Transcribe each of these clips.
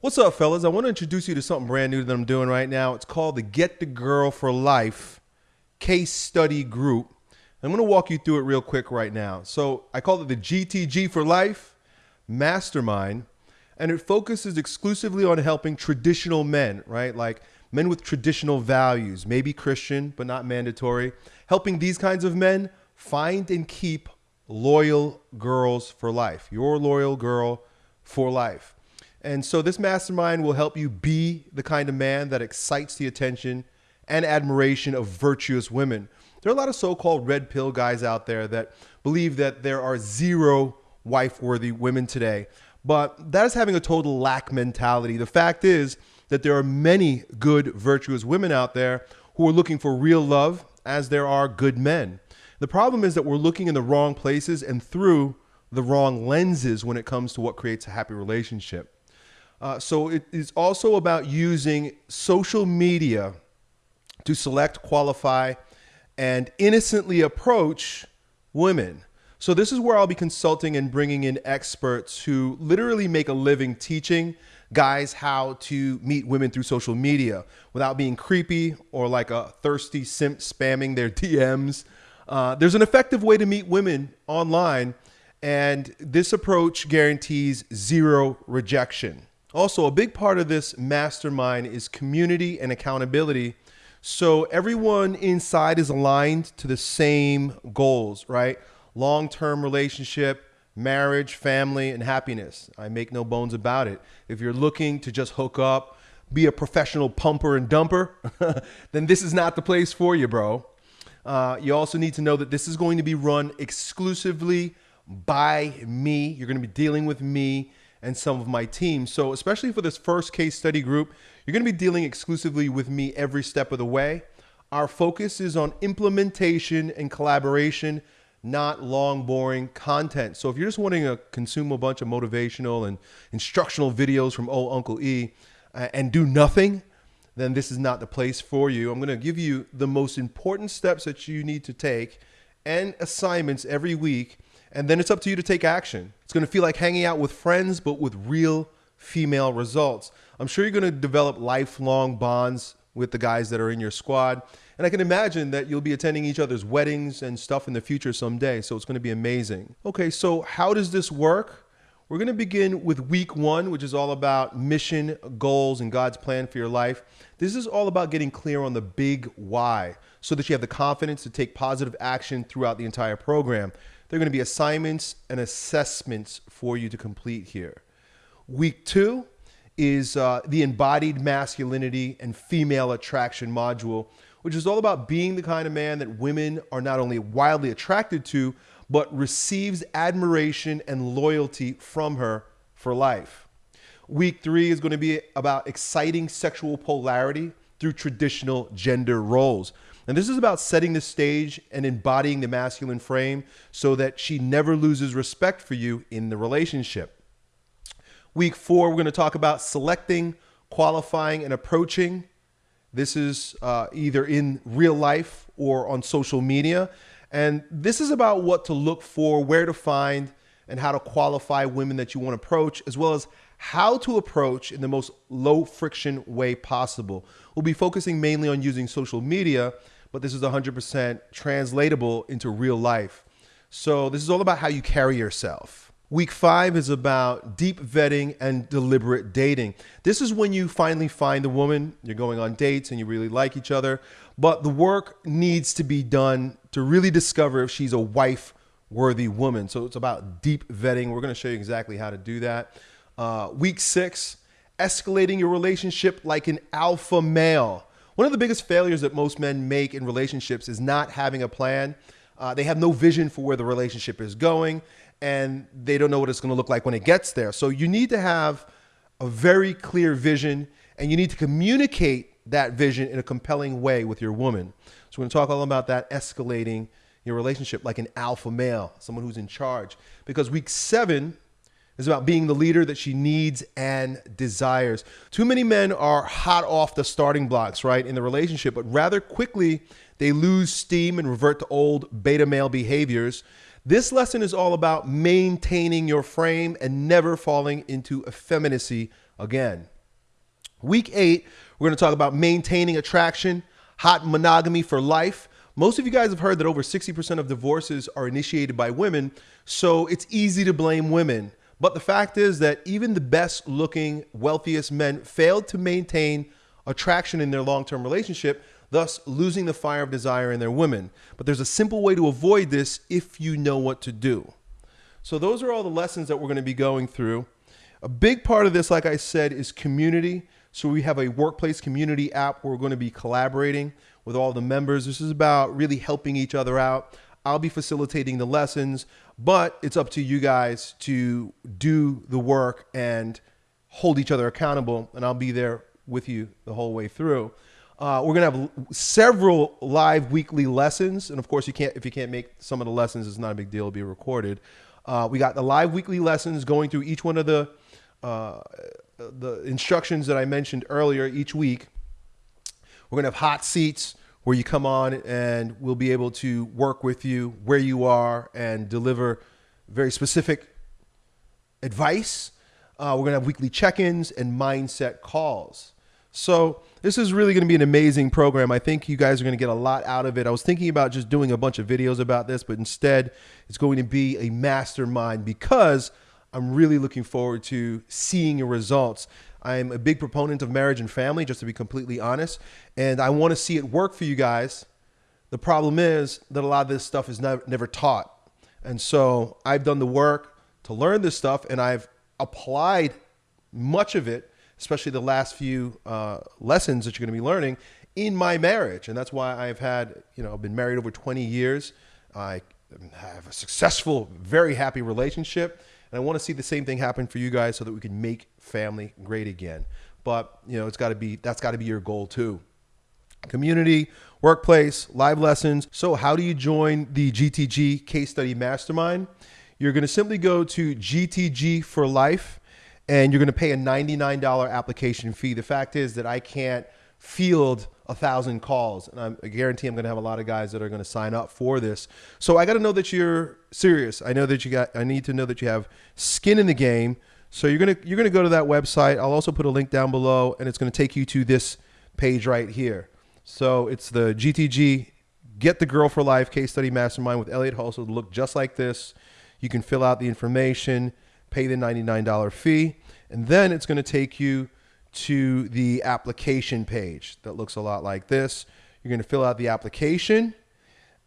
What's up, fellas? I want to introduce you to something brand new that I'm doing right now. It's called the Get the Girl for Life Case Study Group. I'm going to walk you through it real quick right now. So, I call it the GTG for Life Mastermind, and it focuses exclusively on helping traditional men, right? Like men with traditional values, maybe Christian, but not mandatory, helping these kinds of men find and keep loyal girls for life. Your loyal girl for life. And so this mastermind will help you be the kind of man that excites the attention and admiration of virtuous women. There are a lot of so called red pill guys out there that believe that there are zero wife worthy women today. But that is having a total lack mentality. The fact is that there are many good, virtuous women out there who are looking for real love, as there are good men. The problem is that we're looking in the wrong places and through the wrong lenses when it comes to what creates a happy relationship. Uh, so it is also about using social media to select, qualify, and innocently approach women. So this is where I'll be consulting and bringing in experts who literally make a living teaching guys how to meet women through social media without being creepy or like a thirsty simp spamming their DMs. Uh, there's an effective way to meet women online, and this approach guarantees zero rejection. Also, a big part of this mastermind is community and accountability. So everyone inside is aligned to the same goals, right? Long term relationship, marriage, family, and happiness. I make no bones about it. If you're looking to just hook up, be a professional pumper and dumper, then this is not the place for you, bro. Uh, you also need to know that this is going to be run exclusively by me. You're going to be dealing with me and some of my team. So, especially for this first case study group, you're going to be dealing exclusively with me every step of the way. Our focus is on implementation and collaboration, not long, boring content. So, if you're just wanting to consume a bunch of motivational and instructional videos from old Uncle E uh, and do nothing, then this is not the place for you. I'm going to give you the most important steps that you need to take and assignments every week and then it's up to you to take action. It's going to feel like hanging out with friends, but with real female results. I'm sure you're going to develop lifelong bonds with the guys that are in your squad. And I can imagine that you'll be attending each other's weddings and stuff in the future someday. So it's going to be amazing. Okay, so how does this work? We're going to begin with week one, which is all about mission, goals, and God's plan for your life. This is all about getting clear on the big why so that you have the confidence to take positive action throughout the entire program. There are going to be assignments and assessments for you to complete here. Week two is uh, the embodied masculinity and female attraction module, which is all about being the kind of man that women are not only wildly attracted to, but receives admiration and loyalty from her for life. Week three is going to be about exciting sexual polarity through traditional gender roles. And this is about setting the stage and embodying the masculine frame so that she never loses respect for you in the relationship. Week four, we're going to talk about selecting, qualifying, and approaching. This is uh, either in real life or on social media. And this is about what to look for, where to find, and how to qualify women that you want to approach, as well as how to approach in the most low friction way possible. We'll be focusing mainly on using social media but this is 100% translatable into real life. So this is all about how you carry yourself. Week five is about deep vetting and deliberate dating. This is when you finally find the woman, you're going on dates and you really like each other, but the work needs to be done to really discover if she's a wife worthy woman. So it's about deep vetting. We're going to show you exactly how to do that. Uh, week six, escalating your relationship like an alpha male. One of the biggest failures that most men make in relationships is not having a plan. Uh, they have no vision for where the relationship is going, and they don't know what it's going to look like when it gets there. So you need to have a very clear vision, and you need to communicate that vision in a compelling way with your woman. So we're going to talk all about that escalating your relationship like an alpha male, someone who's in charge. Because week seven is about being the leader that she needs and desires. Too many men are hot off the starting blocks, right, in the relationship, but rather quickly they lose steam and revert to old beta male behaviors. This lesson is all about maintaining your frame and never falling into effeminacy again. Week eight, we're going to talk about maintaining attraction, hot monogamy for life. Most of you guys have heard that over 60% of divorces are initiated by women, so it's easy to blame women. But the fact is that even the best looking, wealthiest men failed to maintain attraction in their long term relationship, thus losing the fire of desire in their women. But there's a simple way to avoid this if you know what to do. So, those are all the lessons that we're going to be going through. A big part of this, like I said, is community. So, we have a workplace community app where we're going to be collaborating with all the members. This is about really helping each other out. I'll be facilitating the lessons, but it's up to you guys to do the work and hold each other accountable. And I'll be there with you the whole way through. Uh, we're gonna have several live weekly lessons, and of course, you can't if you can't make some of the lessons, it's not a big deal. It'll be recorded. Uh, we got the live weekly lessons going through each one of the uh, the instructions that I mentioned earlier each week. We're gonna have hot seats where you come on and we'll be able to work with you where you are and deliver very specific advice. Uh, we're going to have weekly check ins and mindset calls. So, this is really going to be an amazing program. I think you guys are going to get a lot out of it. I was thinking about just doing a bunch of videos about this, but instead, it's going to be a mastermind because I'm really looking forward to seeing your results. I'm a big proponent of marriage and family, just to be completely honest. And I want to see it work for you guys. The problem is that a lot of this stuff is never, never taught. And so I've done the work to learn this stuff and I've applied much of it, especially the last few uh, lessons that you're going to be learning in my marriage. And that's why I've had, you know, I've been married over 20 years. I have a successful, very happy relationship. And I want to see the same thing happen for you guys so that we can make family great again. But, you know, it's got to be, that's got to be your goal too. Community, workplace, live lessons. So, how do you join the GTG Case Study Mastermind? You're going to simply go to GTG for Life and you're going to pay a $99 application fee. The fact is that I can't field a thousand calls. And I'm, I guarantee I'm going to have a lot of guys that are going to sign up for this. So I got to know that you're serious. I know that you got. I need to know that you have skin in the game. So you're gonna you're gonna go to that website. I'll also put a link down below, and it's going to take you to this page right here. So it's the GTG Get the Girl for Life Case Study Mastermind with Elliott Hulse. It'll look just like this. You can fill out the information, pay the $99 fee, and then it's going to take you to the application page that looks a lot like this. You're going to fill out the application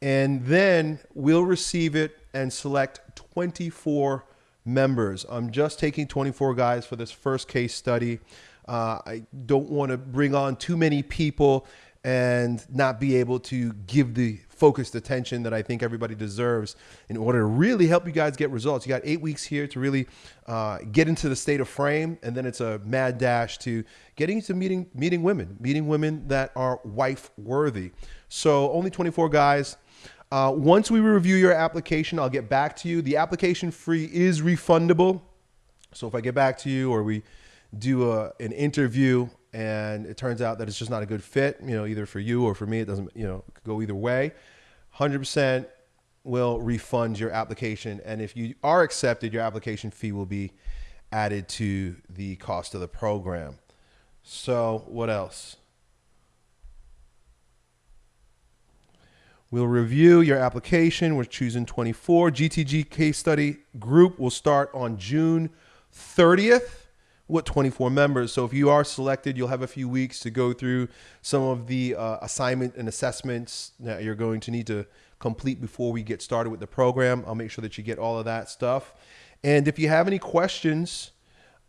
and then we'll receive it and select 24 members. I'm just taking 24 guys for this first case study. Uh, I don't want to bring on too many people and not be able to give the focused attention that I think everybody deserves in order to really help you guys get results. You got eight weeks here to really uh, get into the state of frame, and then it's a mad dash to getting to meeting meeting women, meeting women that are wife worthy. So only 24 guys. Uh, once we review your application, I'll get back to you. The application fee is refundable. So if I get back to you or we do a, an interview and it turns out that it's just not a good fit, you know, either for you or for me, it doesn't, you know, go either way. 100% will refund your application. And if you are accepted, your application fee will be added to the cost of the program. So, what else? We'll review your application. We're choosing 24. GTG case study group will start on June 30th with 24 members. So if you are selected, you'll have a few weeks to go through some of the uh, assignment and assessments that you're going to need to complete before we get started with the program. I'll make sure that you get all of that stuff. And if you have any questions,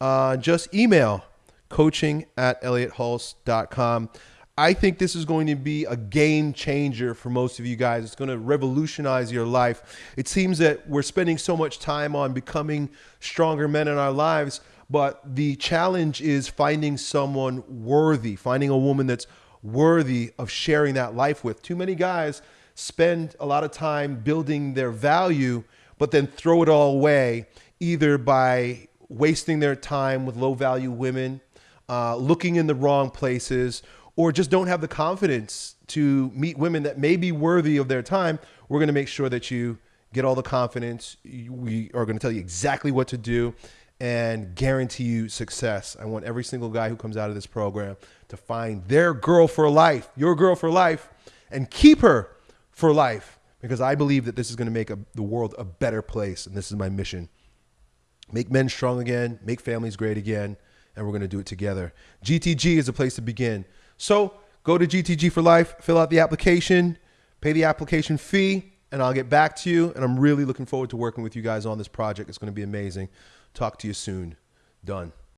uh, just email coaching at elliothulse.com. I think this is going to be a game changer for most of you guys. It's going to revolutionize your life. It seems that we're spending so much time on becoming stronger men in our lives but the challenge is finding someone worthy, finding a woman that's worthy of sharing that life with. Too many guys spend a lot of time building their value, but then throw it all away, either by wasting their time with low value women, uh, looking in the wrong places, or just don't have the confidence to meet women that may be worthy of their time. We're going to make sure that you get all the confidence. We are going to tell you exactly what to do and guarantee you success. I want every single guy who comes out of this program to find their girl for life, your girl for life, and keep her for life because I believe that this is going to make a, the world a better place. And this is my mission make men strong again, make families great again, and we're going to do it together. GTG is a place to begin. So go to GTG for Life, fill out the application, pay the application fee, and I'll get back to you. And I'm really looking forward to working with you guys on this project. It's going to be amazing. Talk to you soon. Done.